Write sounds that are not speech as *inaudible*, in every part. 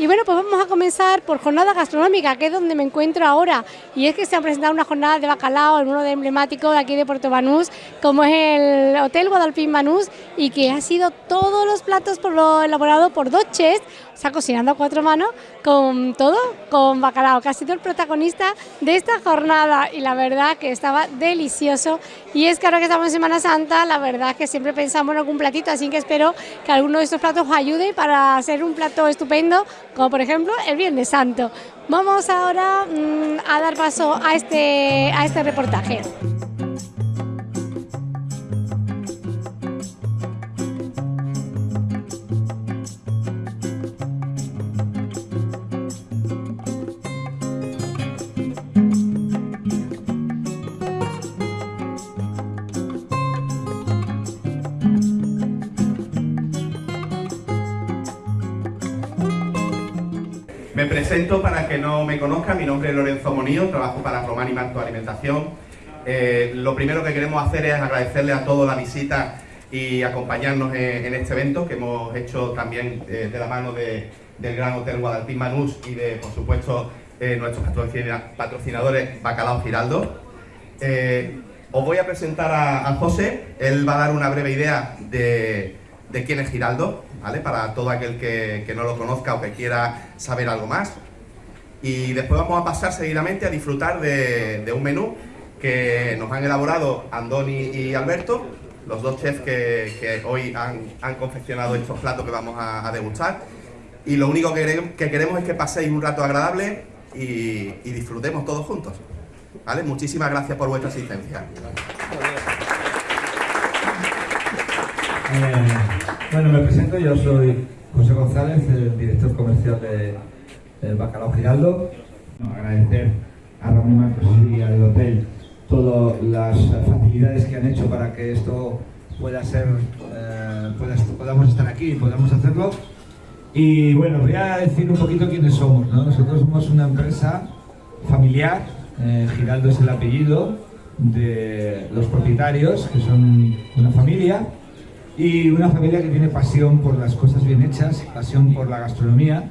Y bueno, pues vamos a comenzar por jornada gastronómica, que es donde me encuentro ahora. Y es que se ha presentado una jornada de bacalao en uno de emblemáticos de aquí de Puerto Banús, como es el Hotel Guadalpín Banús, y que ha sido todos los platos por lo elaborado por dos chefs, o sea, cocinando a cuatro manos, con todo, con bacalao, que ha sido el protagonista de esta jornada. Y la verdad que estaba delicioso. Y es que ahora que estamos en Semana Santa, la verdad que siempre pensamos en algún platito, así que espero que alguno de estos platos os ayude para hacer un plato estupendo como por ejemplo el Viernes Santo. Vamos ahora mm, a dar paso a este, a este reportaje. Me presento para que no me conozca, mi nombre es Lorenzo Monío, trabajo para Román y Alimentación. Eh, lo primero que queremos hacer es agradecerle a todos la visita y acompañarnos en, este evento que hemos hecho también eh, de la mano del Gran Hotel Guadalpín Manús y de, por supuesto, eh, nuestros patrocinadores Bacalao Giraldo. os voy a presentar a, José, él va a dar una breve idea de, de quién es Giraldo, para todo aquel que, no lo conozca o que quiera saber algo más. Y después vamos a pasar seguidamente a disfrutar de, un menú que nos han elaborado Andoni y Alberto, los dos chefs que, hoy han, confeccionado estos platos que vamos a, degustar. Y lo único que, queremos es que paséis un rato agradable y, disfrutemos todos juntos. ¿Vale? Muchísimas gracias por vuestra asistencia. Eh, bueno, me presento, yo soy José González, el director comercial de, Bacalao Giraldo. agradecer a Ramón Marcos y al hotel todas las facilidades que han hecho para que esto pueda ser, eh, podamos estar aquí y podamos hacerlo. Y bueno, voy a decir un poquito quiénes somos. Nosotros somos una empresa familiar, eh, Giraldo es el apellido de los propietarios, que son una familia, y una familia que tiene pasión por las cosas bien hechas, pasión por la gastronomía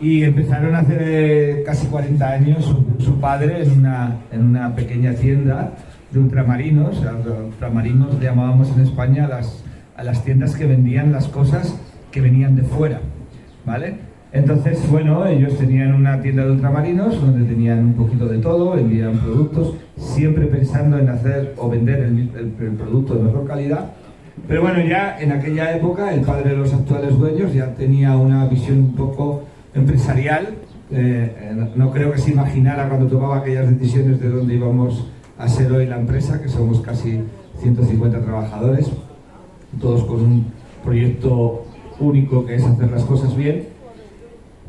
y empezaron hace casi 40 años su, padre en una, en una, pequeña tienda de ultramarinos, ultramarinos le llamábamos en España a las, a las tiendas que vendían las cosas que venían de fuera, ¿vale? Entonces, bueno, ellos tenían una tienda de ultramarinos donde tenían un poquito de todo, vendían productos, siempre pensando en hacer o vender el producto de mejor calidad pero bueno, ya en aquella época el padre de los actuales dueños ya tenía una visión un poco empresarial. Eh, no creo que se imaginara cuando tomaba aquellas decisiones de dónde íbamos a ser hoy la empresa, que somos casi 150 trabajadores, todos con un proyecto único que es hacer las cosas bien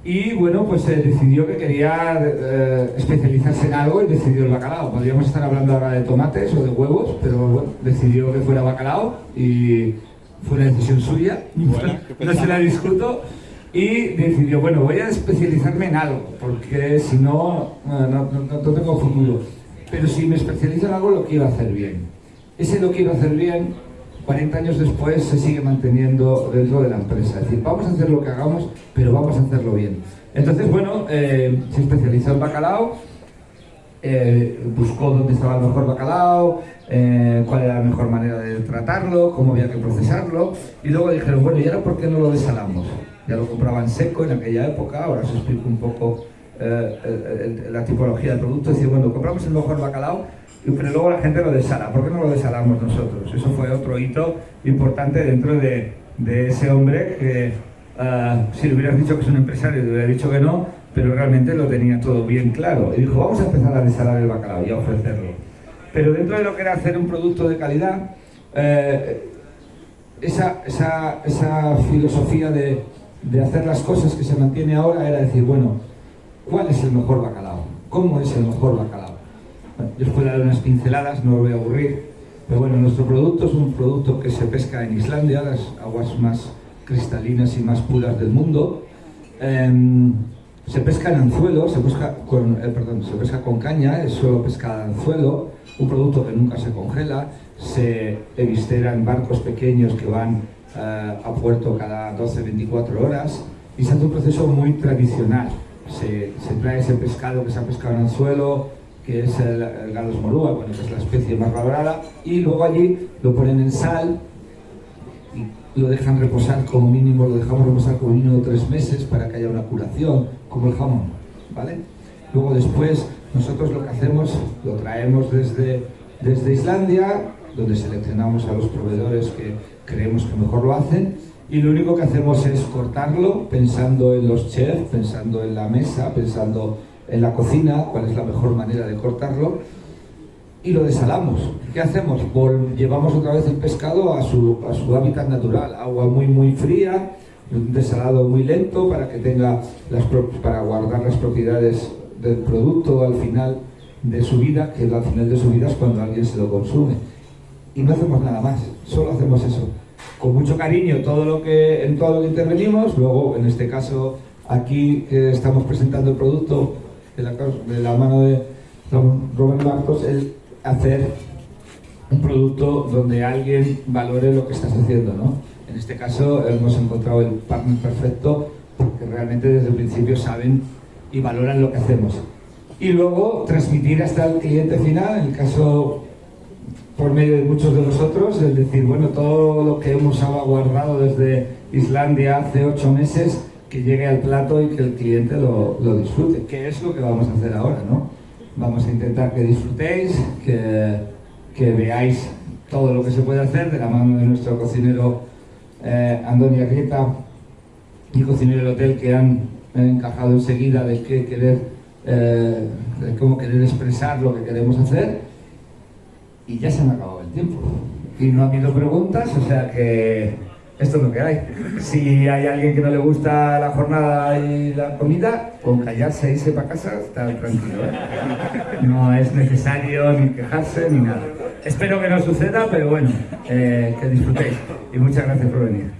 y bueno, pues se decidió que quería eh, especializarse en algo y decidió el bacalao. Podríamos estar hablando ahora de tomates o de huevos, pero bueno, decidió que fuera bacalao y fue una decisión suya, no se la discuto. Y decidió, bueno, voy a especializarme en algo, porque si no, no, no tengo futuro. Pero si me especializo en algo, lo quiero hacer bien. Ese lo quiero hacer bien 40 años después se sigue manteniendo dentro de la empresa. Es decir, vamos a hacer lo que hagamos, pero vamos a hacerlo bien. Entonces, bueno, eh, se especializó en bacalao, eh, buscó dónde estaba el mejor bacalao, eh, cuál era la mejor manera de tratarlo, cómo había que procesarlo, y luego dijeron, bueno, ¿y ahora por qué no lo desalamos? Ya lo compraban seco en aquella época, ahora os explico un poco la tipología del producto, decir, bueno, compramos el mejor bacalao, pero luego la gente lo desala. ¿Por qué no lo desalamos nosotros? Eso fue otro hito importante dentro de, ese hombre que, ah, si le hubieras dicho que es un empresario, le hubiera dicho que no, pero realmente lo tenía todo bien claro. Y dijo, vamos a empezar a desalar el bacalao y a ofrecerlo. Pero dentro de lo que era hacer un producto de calidad, eh, esa, esa, esa, filosofía de, de hacer las cosas que se mantiene ahora era decir, bueno, ¿cuál es el mejor bacalao? ¿Cómo es el mejor bacalao? Yo os puedo dar unas pinceladas, no os voy a aburrir, pero bueno, nuestro producto es un producto que se pesca en Islandia, las aguas más cristalinas y más puras del mundo. Em, se pesca en anzuelo, se pesca con, eh, perdón, se pesca con caña, es solo pesca de anzuelo, un producto que nunca se congela, se evistera en barcos pequeños que van eh, a puerto cada 12-24 horas y se hace un proceso muy tradicional. Se, trae ese pescado que se ha pescado en el suelo, que es el, el galos morúa, bueno, que es la especie más valorada, y luego allí lo ponen en sal y lo dejan reposar como mínimo, lo dejamos reposar como mínimo tres meses para que haya una curación, como el jamón, ¿vale? Luego después nosotros lo que hacemos, lo traemos desde, desde Islandia, donde seleccionamos a los proveedores que creemos que mejor lo hacen, y lo único que hacemos es cortarlo pensando en los chefs, pensando en la mesa, pensando en la cocina, cuál es la mejor manera de cortarlo, y lo desalamos. ¿Qué hacemos? llevamos otra vez el pescado a su, a su hábitat natural, agua muy muy fría, un desalado muy lento para que tenga las, para guardar las propiedades del producto al final de su vida, que al final de su vida es cuando alguien se lo consume. Y no hacemos nada más, solo hacemos eso. Con mucho cariño todo lo que, en todo lo que intervenimos, luego en este caso aquí que estamos presentando el producto de la, mano de Robert Marcos, el hacer un producto donde alguien valore lo que estás haciendo, ¿no? En este caso hemos encontrado el partner perfecto porque realmente desde el principio saben y valoran lo que hacemos. Y luego transmitir hasta el cliente final, en el caso por medio de muchos de nosotros, es decir, bueno, todo lo que hemos guardado desde Islandia hace ocho meses, que llegue al plato y que el cliente lo, lo disfrute, que es lo que vamos a hacer ahora, ¿no? Vamos a intentar que disfrutéis, que, que veáis todo lo que se puede hacer de la mano de nuestro cocinero eh, Arrieta y cocinero del hotel que han encajado enseguida de qué querer, eh, cómo querer expresar lo que queremos hacer y ya se me ha acabado el tiempo. Y no ha habido preguntas, o sea que esto es lo que hay. Si hay alguien que no le gusta la jornada y la comida, con callarse e irse para casa está tranquilo. ¿eh? No es necesario ni quejarse ni nada. Espero que no suceda, pero bueno, eh, que disfrutéis. Y muchas gracias por venir.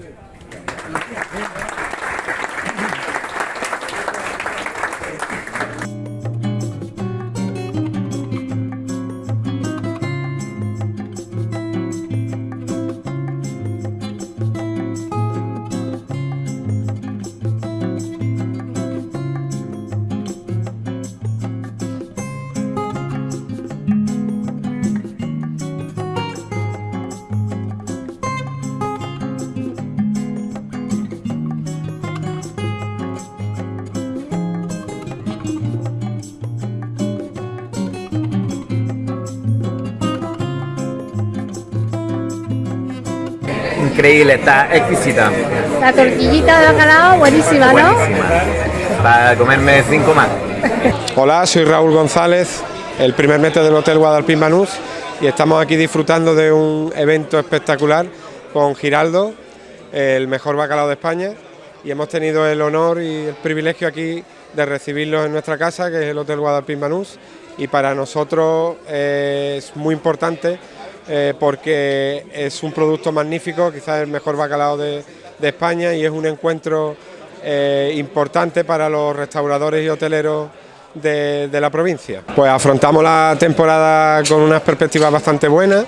Increíble, está exquisita. La tortillita de bacalao, buenísima, ¿no? Para comerme cinco más. Hola, soy Raúl González, el primer mete del Hotel Guadalpín Manús y estamos aquí disfrutando de un evento espectacular con Giraldo, el mejor bacalao de España y hemos tenido el honor y el privilegio aquí de recibirlos en nuestra casa, que es el Hotel Guadalpín Manús y para nosotros es muy importante eh, porque es un producto magnífico, quizás el mejor bacalao de, España y es un encuentro eh, importante para los restauradores y hoteleros de, la provincia. Pues afrontamos la temporada con unas perspectivas bastante buenas,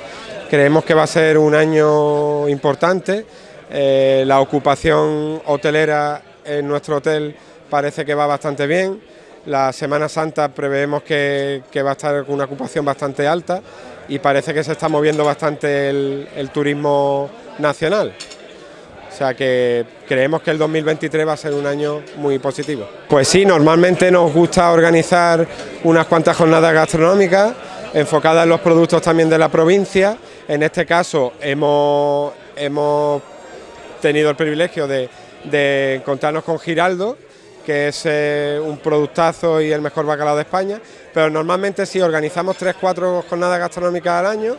creemos que va a ser un año importante, eh, la ocupación hotelera en nuestro hotel parece que va bastante bien, la Semana Santa preveemos que, que va a estar con una ocupación bastante alta y parece que se está moviendo bastante el, turismo nacional. O sea que creemos que el 2023 va a ser un año muy positivo. Pues sí, normalmente nos gusta organizar unas cuantas jornadas gastronómicas enfocadas en los productos también de la provincia. En este caso hemos, hemos tenido el privilegio de, de con Giraldo, que es eh, un productazo y el mejor bacalao de España, pero normalmente sí organizamos tres, cuatro jornadas gastronómicas al año,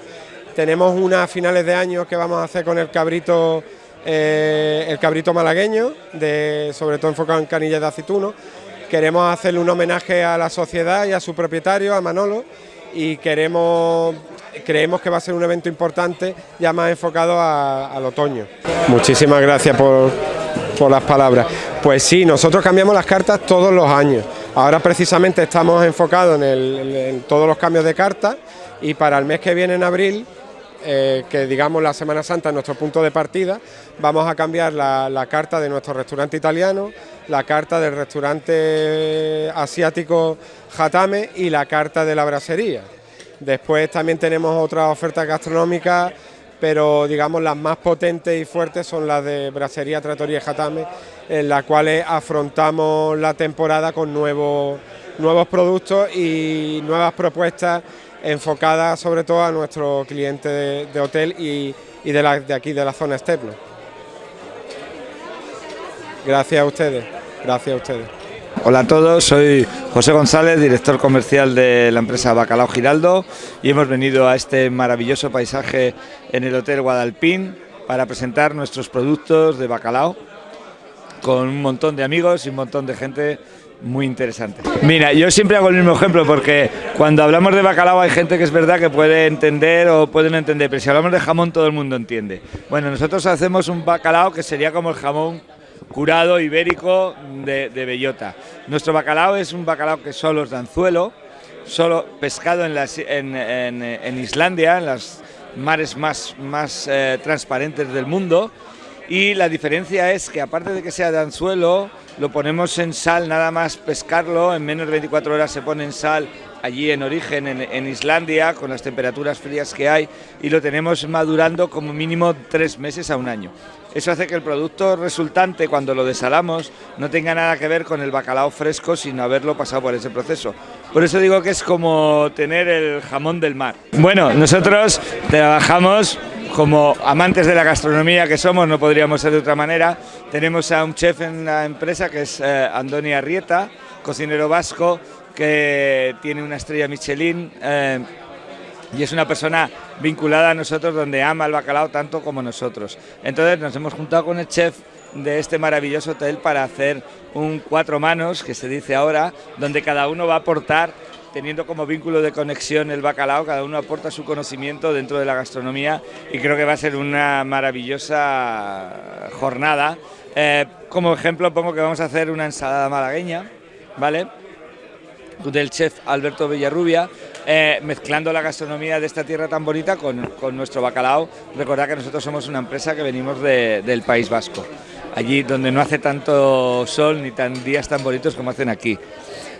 tenemos unas finales de año que vamos a hacer con el cabrito, eh, el cabrito malagueño, sobre todo enfocado en canillas de aceituno, queremos hacerle un homenaje a la sociedad y a su propietario, a Manolo, y queremos creemos que va a ser un evento importante ya más enfocado al otoño. Muchísimas gracias por, por las palabras. Pues sí, nosotros cambiamos las cartas todos los años. Ahora precisamente estamos enfocados en, todos los cambios de cartas y para el mes que viene en abril eh, que digamos la Semana Santa es nuestro punto de partida, vamos a cambiar la, carta de nuestro restaurante italiano, la carta del restaurante asiático Jatame y la carta de la brasería. Después también tenemos otras ofertas gastronómicas, pero digamos las más potentes y fuertes son las de Brasería, Trattoria y Jatame, en las cuales afrontamos la temporada con nuevos, nuevos productos y nuevas propuestas enfocadas sobre todo a nuestro cliente de, hotel y, de, de, aquí, de la zona externa. Gracias a ustedes, gracias a ustedes. Hola a todos, soy José González, director comercial de la empresa Bacalao Giraldo y hemos venido a este maravilloso paisaje en el Hotel Guadalpín para presentar nuestros productos de bacalao con un montón de amigos y un montón de gente muy interesante. Mira, yo siempre hago el mismo ejemplo porque cuando hablamos de bacalao hay gente que es verdad que puede entender o puede entender, pero si hablamos de jamón todo el mundo entiende. Bueno, nosotros hacemos un bacalao que sería como el jamón curado ibérico de, bellota. Nuestro bacalao es un bacalao que solo es de anzuelo, solo pescado en, Islandia, en las mares más, más eh, transparentes del mundo. Y la diferencia es que aparte de que sea de anzuelo, lo ponemos en sal, nada más pescarlo, en menos de 24 horas se pone en sal allí en origen, en, en, Islandia, con las temperaturas frías que hay, y lo tenemos madurando como mínimo tres meses a un año. Eso hace que el producto resultante, cuando lo desalamos, no tenga nada que ver con el bacalao fresco sin haberlo pasado por ese proceso. Por eso digo que es como tener el jamón del mar. Bueno, nosotros trabajamos como amantes de la gastronomía que somos, no podríamos ser de otra manera. Tenemos a un chef en la empresa que es eh, Andoni Arrieta, cocinero vasco, que tiene una estrella Michelin. Eh, y es una persona vinculada a nosotros donde ama el bacalao tanto como nosotros. Entonces nos hemos juntado con el chef de este maravilloso hotel para hacer un cuatro manos, que se dice ahora, donde cada uno va a aportar, teniendo como vínculo de conexión el bacalao, cada uno aporta su conocimiento dentro de la gastronomía y creo que va a ser una maravillosa jornada. Eh, como ejemplo pongo que vamos a hacer una ensalada malagueña, ¿vale? del chef Alberto Villarrubia, eh, mezclando la gastronomía de esta tierra tan bonita con, nuestro bacalao. Recordad que nosotros somos una empresa que venimos del País Vasco, allí donde no hace tanto sol ni tan días tan bonitos como hacen aquí.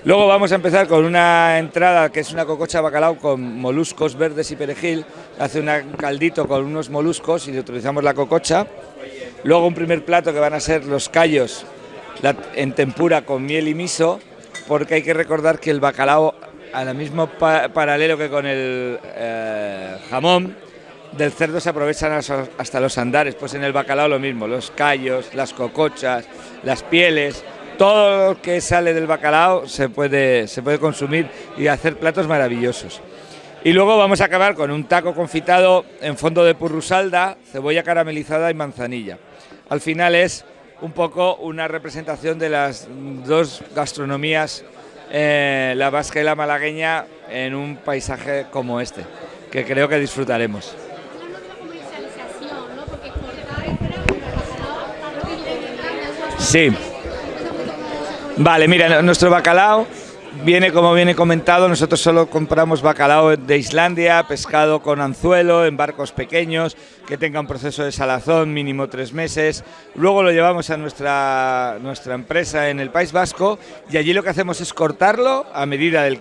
Luego vamos a empezar con una entrada que es una cococha bacalao con moluscos verdes y perejil. Hace un caldito con unos moluscos y utilizamos la cococha. Luego un primer plato que van a ser los callos en tempura con miel y miso porque hay que recordar que el bacalao, al mismo paralelo que con el eh, jamón, del cerdo se aprovechan hasta los andares, pues en el bacalao lo mismo, los callos, las cocochas, las pieles, todo lo que sale del bacalao se puede, se puede consumir y hacer platos maravillosos. Y luego vamos a acabar con un taco confitado en fondo de purrusalda, cebolla caramelizada y manzanilla. Al final es un poco una representación de las dos gastronomías, eh, la vasca y la malagueña, en un paisaje como este, que creo que disfrutaremos. Sí. Vale, mira, nuestro bacalao Viene como viene comentado, nosotros solo compramos bacalao de Islandia, pescado con anzuelo en barcos pequeños, que tenga un proceso de salazón mínimo tres meses. Luego lo llevamos a nuestra, nuestra empresa en el País Vasco y allí lo que hacemos es cortarlo a medida del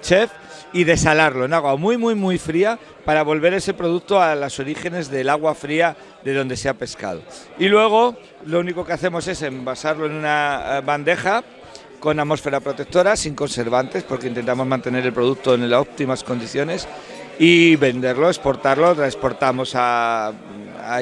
chef y desalarlo en agua muy, muy, muy fría para volver ese producto a los orígenes del agua fría de donde se ha pescado. Y luego lo único que hacemos es envasarlo en una eh, bandeja con atmósfera protectora, sin conservantes, porque intentamos mantener el producto en las óptimas condiciones y venderlo, exportarlo, lo exportamos a,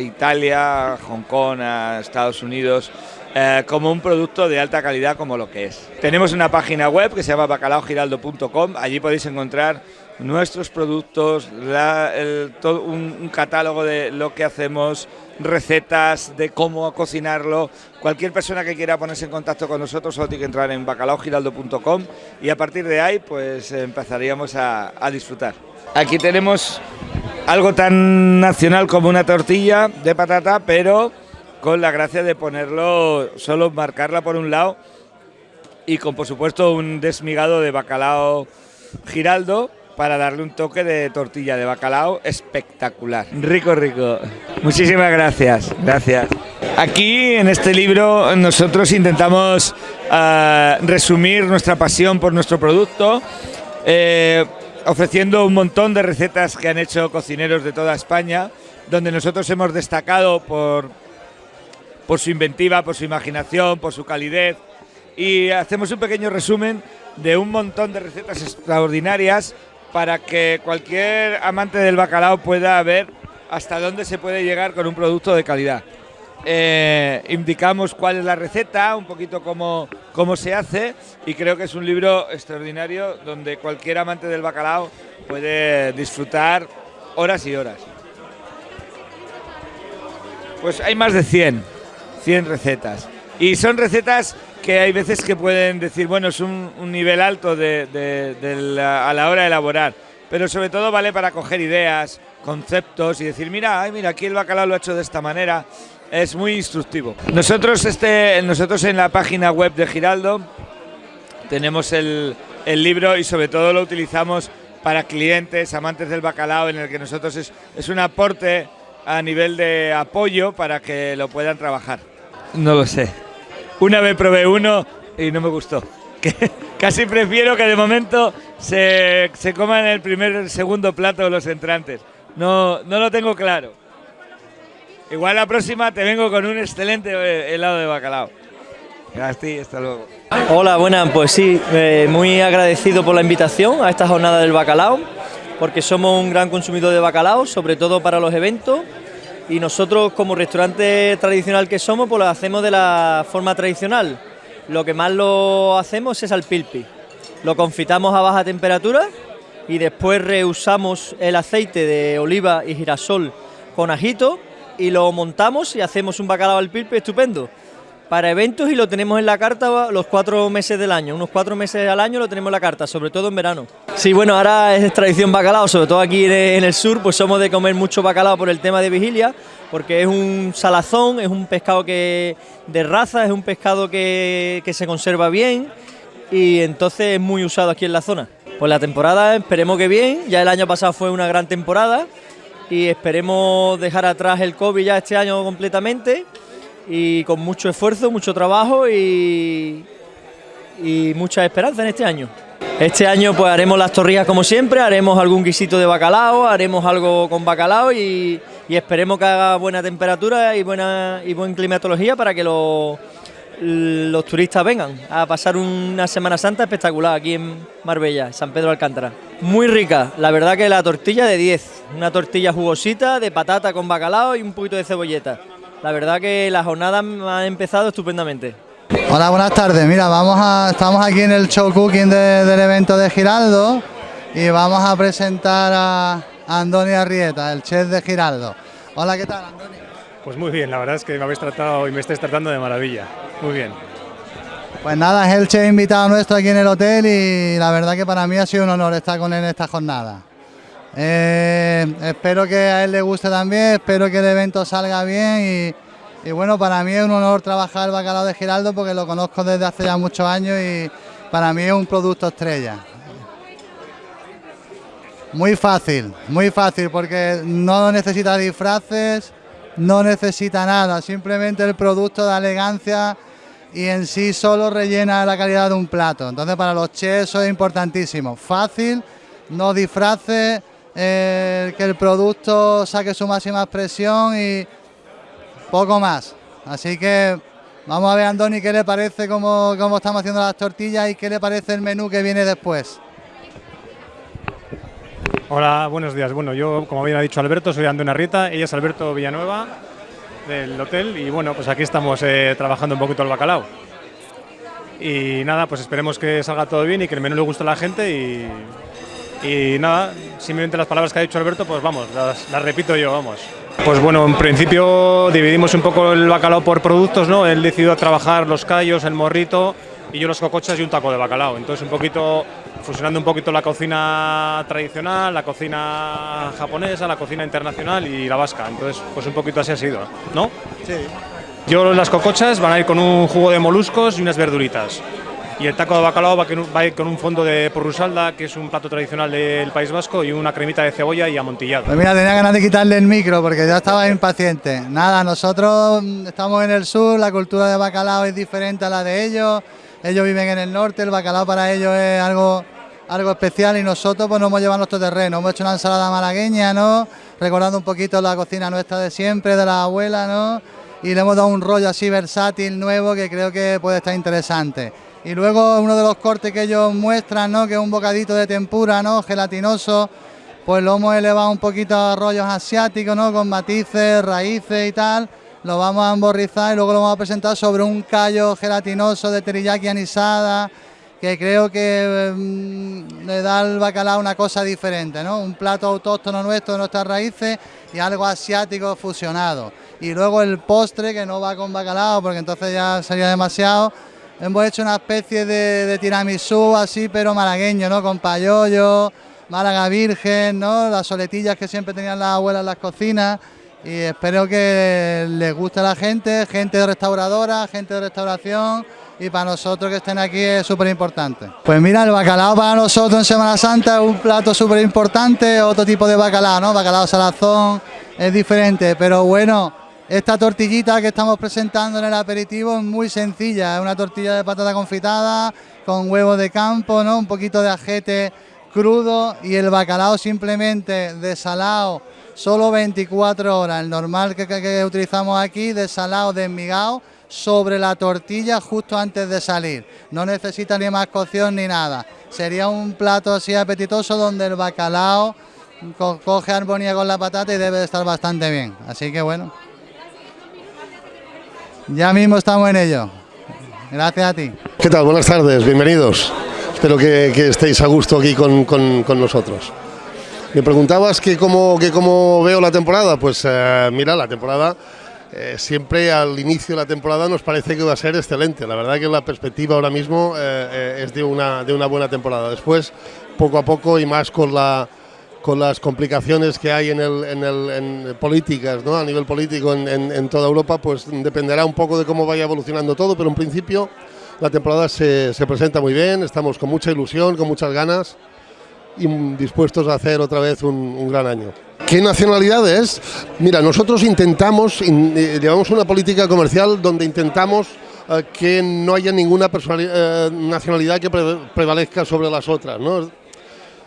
Italia, a Hong Kong, a Estados Unidos, eh, como un producto de alta calidad como lo que es. Tenemos una página web que se llama bacalaogiraldo.com, allí podéis encontrar nuestros productos, un, catálogo de lo que hacemos, recetas de cómo cocinarlo. Cualquier persona que quiera ponerse en contacto con nosotros solo tiene que entrar en bacalaogiraldo.com y a partir de ahí pues empezaríamos a, a disfrutar. Aquí tenemos algo tan nacional como una tortilla de patata, pero con la gracia de ponerlo, solo marcarla por un lado y con por supuesto un desmigado de bacalao giraldo para darle un toque de tortilla de bacalao espectacular. Rico, rico. Muchísimas gracias. Gracias. Aquí en este libro nosotros intentamos uh, resumir nuestra pasión por nuestro producto, eh, ofreciendo un montón de recetas que han hecho cocineros de toda España, donde nosotros hemos destacado por, por su inventiva, por su imaginación, por su calidez, y hacemos un pequeño resumen de un montón de recetas extraordinarias para que cualquier amante del bacalao pueda ver hasta dónde se puede llegar con un producto de calidad. Eh, indicamos cuál es la receta, un poquito cómo, cómo se hace y creo que es un libro extraordinario donde cualquier amante del bacalao puede disfrutar horas y horas. Pues hay más de 100, 100 recetas. Y son recetas que hay veces que pueden decir, bueno, es un, nivel alto de, a la hora de elaborar, pero sobre todo vale para coger ideas, conceptos y decir, mira, ay, mira, aquí el bacalao lo ha hecho de esta manera. Es muy instructivo. Nosotros, este, nosotros en la página web de Giraldo tenemos el, el libro y sobre todo lo utilizamos para clientes, amantes del bacalao, en el que nosotros es, es un aporte a nivel de apoyo para que lo puedan trabajar. No lo sé. Una vez probé uno y no me gustó. *laughs* Casi prefiero que de momento se, se coman el primer el segundo plato los entrantes. No, no lo tengo claro. Igual la próxima te vengo con un excelente eh, helado de bacalao. Gracias, hasta luego. Hola, buenas, pues sí, eh, muy agradecido por la invitación a esta jornada del bacalao, porque somos un gran consumidor de bacalao, sobre todo para los eventos y nosotros como restaurante tradicional que somos, pues lo hacemos de la forma tradicional. Lo que más lo hacemos es al pilpi. Lo confitamos a baja temperatura y después reusamos el aceite de oliva y girasol con ajito y lo montamos y hacemos un bacalao al pilpi estupendo para eventos y lo tenemos en la carta los cuatro meses del año, unos cuatro meses al año lo tenemos en la carta, sobre todo en verano. Sí, bueno, ahora es tradición bacalao, sobre todo aquí en el sur, pues somos de comer mucho bacalao por el tema de vigilia, porque es un salazón, es un pescado que de raza, es un pescado que, que se conserva bien y entonces es muy usado aquí en la zona. Pues la temporada esperemos que bien, ya el año pasado fue una gran temporada y esperemos dejar atrás el COVID ya este año completamente y con mucho esfuerzo, mucho trabajo y, y mucha esperanza en este año. Este año pues haremos las torrillas como siempre, haremos algún guisito de bacalao, haremos algo con bacalao y, y esperemos que haga buena temperatura y buena y buena climatología para que los, los turistas vengan a pasar una Semana Santa espectacular aquí en Marbella, San Pedro Alcántara. Muy rica, la verdad que la tortilla de 10, una tortilla jugosita de patata con bacalao y un poquito de cebolleta. La verdad que la jornada ha empezado estupendamente. Hola, buenas tardes. Mira, vamos a, estamos aquí en el show cooking del evento de Giraldo y vamos a presentar a Andoni Arrieta, el chef de Giraldo. Hola, ¿qué tal, Andoni? Pues muy bien, la verdad es que me habéis tratado y me estáis tratando de maravilla. Muy bien. Pues nada, es el chef invitado nuestro aquí en el hotel y la verdad que para mí ha sido un honor estar con él en esta jornada. Eh, espero que a él le guste también, espero que el evento salga bien y, bueno, para mí es un honor trabajar el bacalao de Giraldo porque lo conozco desde hace ya muchos años y para mí es un producto estrella. Muy fácil, muy fácil porque no necesita disfraces, no necesita nada, simplemente el producto da elegancia y en sí solo rellena la calidad de un plato. Entonces para los chefs eso es importantísimo, fácil, no disfraces eh, que el producto saque su máxima expresión y poco más. Así que vamos a ver, Andoni, qué le parece cómo, cómo estamos haciendo las tortillas y qué le parece el menú que viene después. Hola, buenos días. Bueno, yo, como bien ha dicho Alberto, soy Andoni Arrieta, ella es Alberto Villanueva del hotel y bueno, pues aquí estamos eh, trabajando un poquito el bacalao. Y nada, pues esperemos que salga todo bien y que el menú le guste a la gente y y nada, simplemente las palabras que ha dicho Alberto, pues vamos, las, repito yo, vamos. Pues bueno, en principio dividimos un poco el bacalao por productos, ¿no? Él decidió trabajar los callos, el morrito y yo los cocochas y un taco de bacalao. Entonces un poquito, fusionando un poquito la cocina tradicional, la cocina japonesa, la cocina internacional y la vasca. Entonces, pues un poquito así ha sido, ¿no? Sí. Yo las cocochas van a ir con un jugo de moluscos y unas verduritas. Y el taco de bacalao va, con un- fondo de porrusalda, que es un plato tradicional del País Vasco, y una cremita de cebolla y amontillado. Pues mira, tenía ganas de quitarle el micro porque ya estaba impaciente. Nada, nosotros mm, estamos en el sur, la cultura de bacalao es diferente a la de ellos. Ellos viven en el norte, el bacalao para ellos es algo, algo especial y nosotros pues nos hemos llevado nuestro terreno. Hemos hecho una ensalada malagueña, ¿no? Recordando un poquito la cocina nuestra de siempre, de la abuela, ¿no? Y le hemos dado un rollo así versátil, nuevo, que creo que puede estar interesante. Y luego uno de los cortes que ellos muestran, ¿no? Que es un bocadito de tempura, ¿no? Gelatinoso pues lo hemos elevado un poquito a rollos asiáticos, ¿no? Con matices, raíces y tal. Lo vamos a emborrizar y luego lo vamos a presentar sobre un callo gelatinoso de teriyaki anisada, que creo que mm, le da al bacalao una cosa diferente, ¿no? Un plato autóctono nuestro de nuestras raíces y algo asiático fusionado. Y luego el postre que no va con bacalao, porque entonces ya sería demasiado. Hemos hecho una especie de, de tiramisú así, pero malagueño, ¿no? Con payollo, Málaga Virgen, ¿no? Las soletillas que siempre tenían las abuelas en las cocinas. Y espero que les guste a la gente, gente restauradora, gente de restauración. Y para nosotros que estén aquí es súper importante. Pues mira, el bacalao para nosotros en Semana Santa es un plato súper importante, otro tipo de bacalao, ¿no? Bacalao salazón es diferente, pero bueno, esta tortillita que estamos presentando en el aperitivo es muy sencilla, es una tortilla de patata confitada con huevo de campo, ¿no? Un poquito de ajete crudo y el bacalao simplemente desalado, solo 24 horas, el normal que, que- utilizamos aquí, desalado, desmigado, sobre la tortilla justo antes de salir. No necesita ni más cocción ni nada. Sería un plato así apetitoso donde el bacalao co- coge armonía con la patata y debe de estar bastante bien. Así que bueno. Ya mismo estamos en ello. Gracias a ti. ¿Qué tal? Buenas tardes, bienvenidos. Espero que, estéis a gusto aquí con, con- con nosotros. Me preguntabas que cómo, que cómo veo la temporada. Pues eh, mira, la temporada eh, siempre al inicio de la temporada nos parece que va a ser excelente. La verdad que la perspectiva ahora mismo eh, eh, es de una, de una buena temporada. Después, poco a poco y más con la con las complicaciones que hay en, el, en, el, en políticas, ¿no? a nivel político en, en- toda Europa, pues dependerá un poco de cómo vaya evolucionando todo, pero en principio la temporada se, se presenta muy bien, estamos con mucha ilusión, con muchas ganas y dispuestos a hacer otra vez un, un gran año. ¿Qué nacionalidades? Mira, nosotros intentamos, in- eh, llevamos una política comercial donde intentamos eh, que no haya ninguna eh, nacionalidad que pre- prevalezca sobre las otras. ¿no?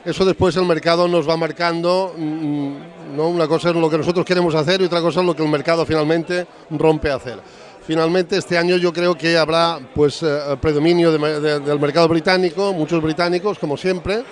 Eso después el mercado nos va marcando, mm, ¿no? una cosa es lo que nosotros queremos hacer y otra cosa es lo que el mercado finalmente rompe a hacer. Finalmente este año yo creo que habrá pues eh, predominio del mercado británico, muchos británicos como siempre,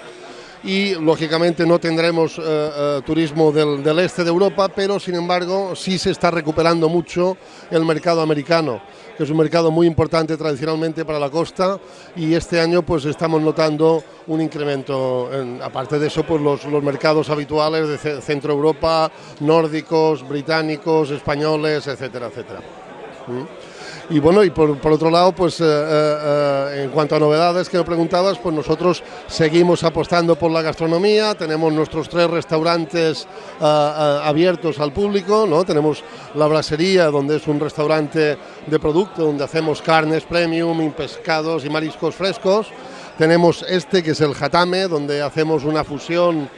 y lógicamente no tendremos eh, eh, turismo del este de Europa, pero sin embargo sí se está recuperando mucho el mercado americano, que es un mercado muy importante tradicionalmente para la costa y este año pues estamos notando un incremento. en- aparte de eso, pues los, los mercados habituales de ce- Centro Europa, nórdicos, británicos, españoles, etcétera, etcétera. ¿Mm? Y bueno, y por, por otro lado, pues eh, eh, eh, en cuanto a novedades que me preguntabas, pues nosotros seguimos apostando por la gastronomía, tenemos nuestros tres restaurantes abiertos al público, ¿no? Tenemos la Brasería, donde es un restaurante de producto, donde hacemos carnes premium, y pescados y mariscos frescos. Tenemos este, que es el Hatame, donde hacemos una fusión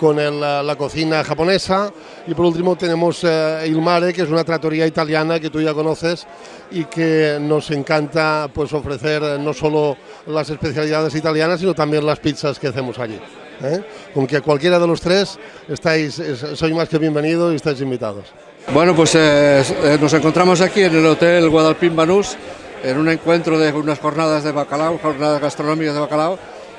con el, la, cocina japonesa y por último tenemos eh, Il Mare, que es una trattoria italiana que tú ya conoces y que nos encanta pues ofrecer eh, no solo las especialidades italianas sino también las pizzas que hacemos allí. ¿eh? Con que cualquiera de los tres estáis, es- sois más que bienvenidos y estáis invitados. Bueno, pues eh, eh, nos encontramos aquí en el Hotel Guadalpín Banús en un encuentro de unas jornadas de bacalao, jornadas gastronómicas de bacalao.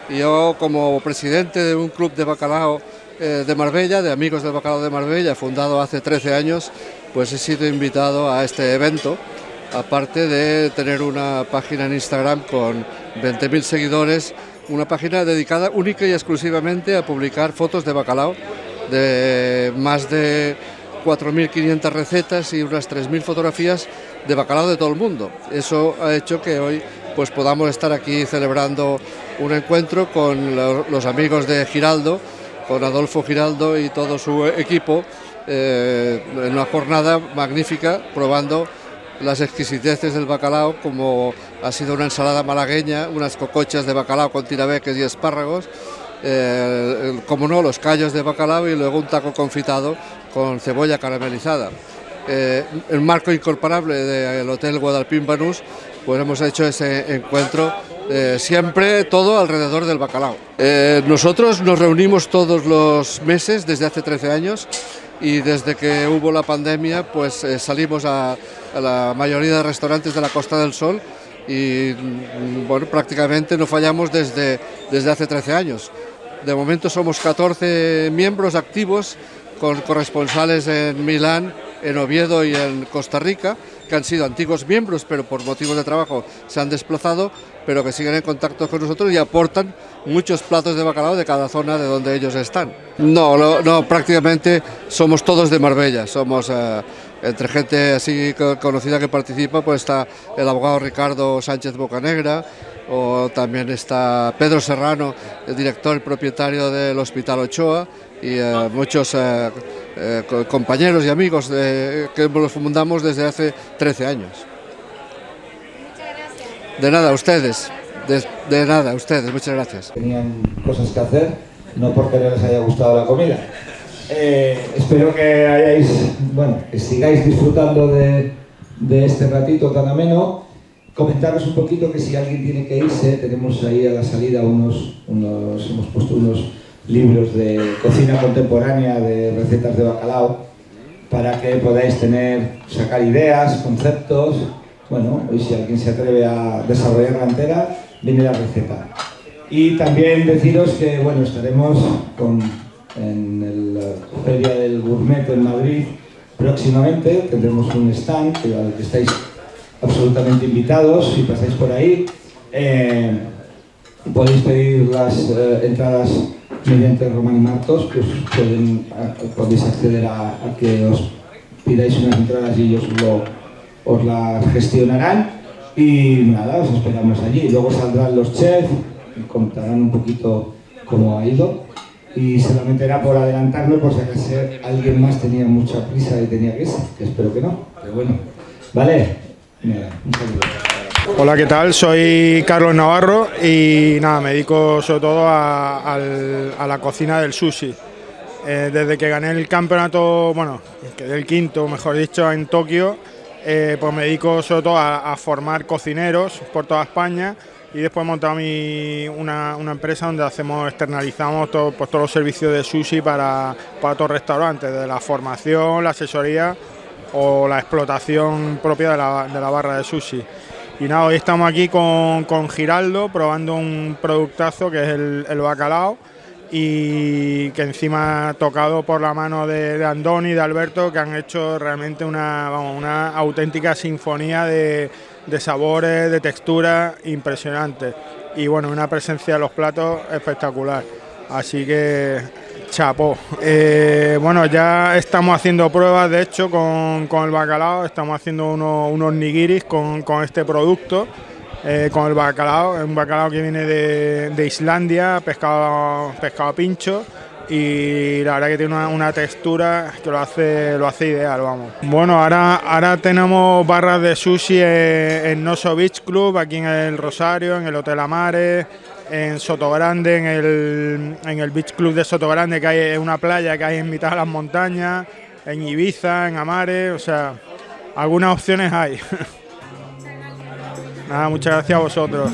Y yo, como presidente de un club de bacalao eh, de Marbella, de Amigos del Bacalao de Marbella, fundado hace 13 años, pues he sido invitado a este evento. Aparte de tener una página en Instagram con 20.000 seguidores, una página dedicada única y exclusivamente a publicar fotos de bacalao de más de 4.500 recetas y unas 3.000 fotografías de bacalao de todo el mundo. Eso ha hecho que hoy pues podamos estar aquí celebrando un encuentro con lo- los amigos de Giraldo, con Adolfo Giraldo y todo su equipo, eh, en una jornada magnífica probando las exquisiteces del bacalao, como ha sido una ensalada malagueña, unas cocochas de bacalao con tirabeques y espárragos, eh, como no, los callos de bacalao y luego un taco confitado con cebolla caramelizada. Eh, el marco incorporable del Hotel Guadalpín Banús, pues hemos hecho ese encuentro eh, siempre todo alrededor del bacalao. nosotros nos reunimos todos los meses desde hace 13 años y desde que hubo la pandemia pues salimos a, a, la mayoría de restaurantes de la Costa del Sol y mm, bueno, prácticamente no fallamos desde, desde hace 13 años. De momento somos 14 miembros activos con corresponsales en Milán, en Oviedo y en Costa Rica, que han sido antiguos miembros, pero por motivos de trabajo se han desplazado, pero que siguen en contacto con nosotros y aportan muchos platos de bacalao de cada zona de donde ellos están. No, no, prácticamente somos todos de Marbella, somos eh, entre gente así conocida que participa, pues está el abogado Ricardo Sánchez Bocanegra, o también está Pedro Serrano, el director y propietario del Hospital Ochoa, y eh, muchos eh, compañeros y amigos que los fundamos desde hace 13 años. De nada, ustedes. De, nada, ustedes, muchas gracias. Tenían cosas que hacer, no porque no les haya gustado la comida. espero que hayáis, bueno, que sigáis disfrutando de, de este ratito tan ameno comentaros un poquito que si alguien tiene que irse, tenemos ahí a la salida unos, unos hemos puesto unos libros de cocina contemporánea de recetas de bacalao para que podáis tener, sacar ideas, conceptos, bueno, y si alguien se atreve a desarrollar la entera, viene la receta. Y también deciros que, bueno, estaremos con, en la Feria del Gourmet en Madrid próximamente, tendremos un stand al que estáis absolutamente invitados si pasáis por ahí. Eh, podéis pedir las eh, entradas mediante Romani Martos, pues podéis acceder a, que os pidáis unas entradas y ellos lo, os las gestionarán. Y nada, os esperamos allí. Luego saldrán los chefs, contarán un poquito cómo ha ido. Y solamente era por adelantarme por si acaso alguien más tenía mucha prisa y tenía que irse, que espero que no. Pero bueno, vale, Hola, ¿qué tal? Soy Carlos Navarro y nada, me dedico sobre todo a, la cocina del sushi. Eh, desde que gané el campeonato, bueno, el quinto, mejor dicho, en Tokio, eh, pues me dedico sobre todo a, formar cocineros por toda España y después he montado una, empresa donde hacemos, externalizamos pues todos los servicios de sushi para, para todos los restaurantes, de la formación, la asesoría o la explotación propia de la, barra de sushi. Y nada, hoy estamos aquí con, Giraldo probando un productazo que es el, bacalao y que encima tocado por la mano de, Andoni y de Alberto que han hecho realmente una, una auténtica sinfonía de, de sabores, de texturas impresionantes y bueno, una presencia de los platos espectacular. Así que Chapo. Eh, bueno, ya estamos haciendo pruebas, de hecho, con, el bacalao. Estamos haciendo unos nigiris con, este producto, eh, con el bacalao. Un bacalao que viene de, Islandia, pescado, pescado pincho. Y la verdad que tiene una, textura que lo hace, lo hace ideal, vamos. Bueno, ahora, ahora tenemos barras de sushi en, en Noso Beach Club, aquí en el Rosario, en el Hotel Amares en Sotogrande, en el, en el Beach Club de Sotogrande, que hay una playa que hay en mitad de las montañas, en Ibiza, en Amares, o sea, algunas opciones hay. *laughs* Nada, muchas gracias a vosotros.